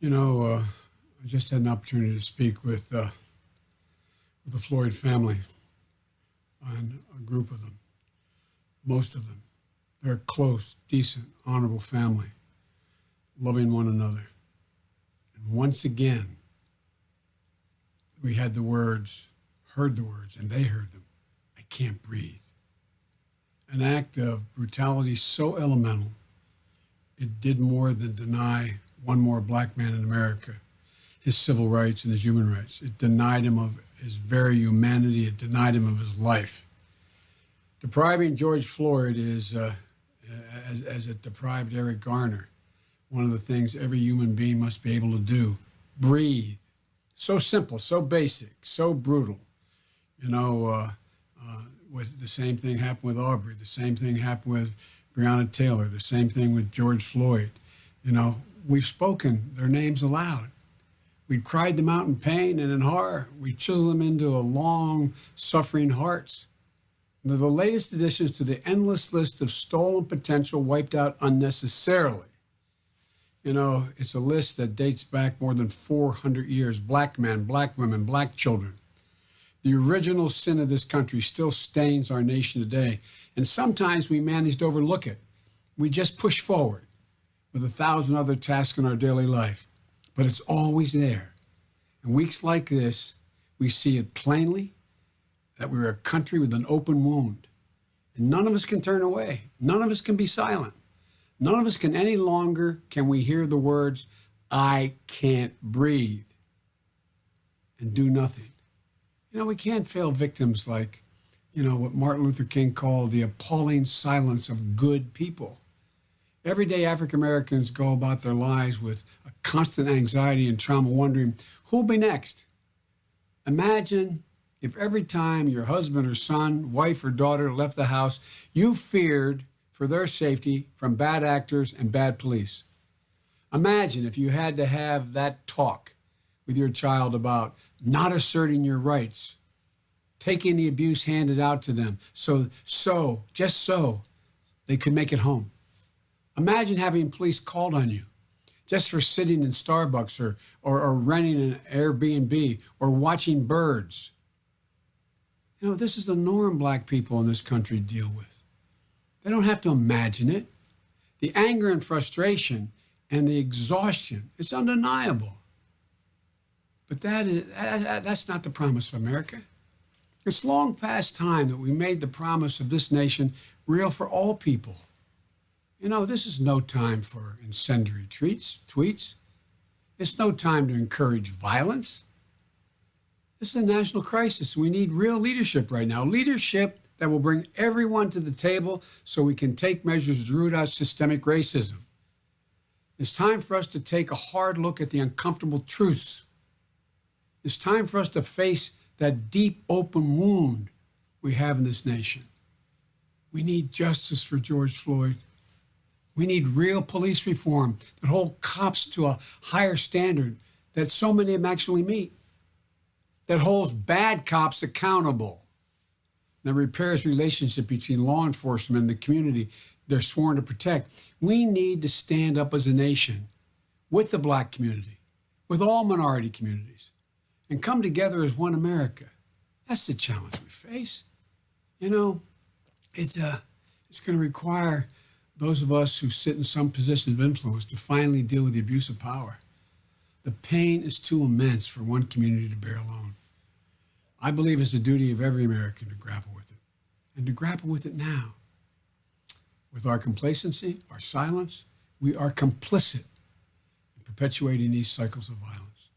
You know, uh, I just had an opportunity to speak with uh, with the Floyd family and a group of them, most of them. They're a close, decent, honorable family, loving one another. And once again, we had the words, heard the words, and they heard them. I can't breathe. An act of brutality so elemental, it did more than deny one more black man in America his civil rights and his human rights. It denied him of his very humanity. It denied him of his life. Depriving George Floyd is, uh, as, as it deprived Eric Garner, one of the things every human being must be able to do breathe. So simple, so basic, so brutal. You know, uh, uh, the same thing happened with Arbery, the same thing happened with Breonna Taylor, the same thing with George Floyd. You know, we've spoken their names aloud. We've cried them out in pain and in horror. We chiseled them into a long, suffering hearts. They're the latest additions to the endless list of stolen potential wiped out unnecessarily. You know, it's a list that dates back more than 400 years. Black men, black women, black children. The original sin of this country still stains our nation today, and sometimes we manage to overlook it. We just push forward with a thousand other tasks in our daily life, but it's always there. In weeks like this, we see it plainly that we're a country with an open wound, and none of us can turn away. None of us can be silent. None of us can any longer can we hear the words, I can't breathe, and do nothing. You know, we can't fail victims like, you know, what Martin Luther King called the appalling silence of good people. Everyday African Americans go about their lives with a constant anxiety and trauma, wondering who'll be next. Imagine if every time your husband or son, wife or daughter left the house, you feared for their safety from bad actors and bad police. Imagine if you had to have that talk with your child about not asserting your rights, taking the abuse handed out to them, so, so, just so, they could make it home. Imagine having police called on you just for sitting in Starbucks or, or, or renting an Airbnb or watching birds. You know, this is the norm black people in this country deal with. They don't have to imagine it. The anger and frustration and the exhaustion, it's undeniable. But that is, that's not the promise of America. It's long past time that we made the promise of this nation real for all people. You know, this is no time for incendiary tweets. tweets. It's no time to encourage violence. This is a national crisis. We need real leadership right now. Leadership that will bring everyone to the table so we can take measures to root out systemic racism. It's time for us to take a hard look at the uncomfortable truths. It's time for us to face that deep, open wound we have in this nation. We need justice for George Floyd. We need real police reform that hold cops to a higher standard that so many of them actually meet, that holds bad cops accountable, that repairs relationship between law enforcement and the community they're sworn to protect. We need to stand up as a nation with the black community, with all minority communities, and come together as one America. That's the challenge we face. You know, it's, uh, it's going to require those of us who sit in some position of influence to finally deal with the abuse of power. The pain is too immense for one community to bear alone. I believe it's the duty of every American to grapple with it, and to grapple with it now. With our complacency, our silence, we are complicit in perpetuating these cycles of violence.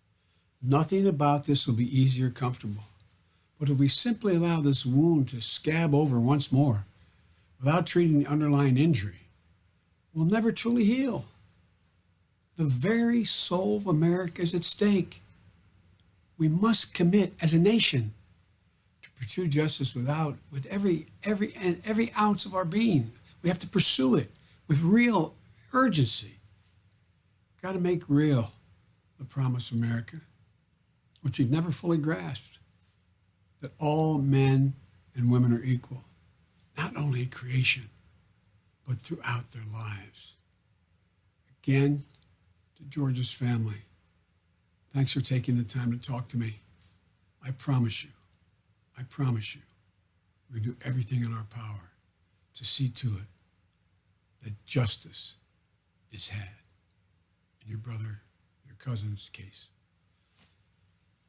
Nothing about this will be easy or comfortable. But if we simply allow this wound to scab over once more without treating the underlying injury, will never truly heal. The very soul of America is at stake. We must commit as a nation to pursue justice without, with every, every, and every ounce of our being. We have to pursue it with real urgency. Got to make real the promise of America, which we've never fully grasped, that all men and women are equal, not only creation, but throughout their lives. Again, to George's family, Thanks for taking the time to talk to me. I promise you, I promise you, we do everything in our power to see to it that justice is had in your brother, your cousin's case.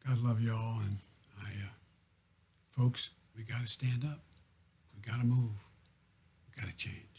God love you all, and I, uh, folks, we got to stand up. We got to move. We got to change.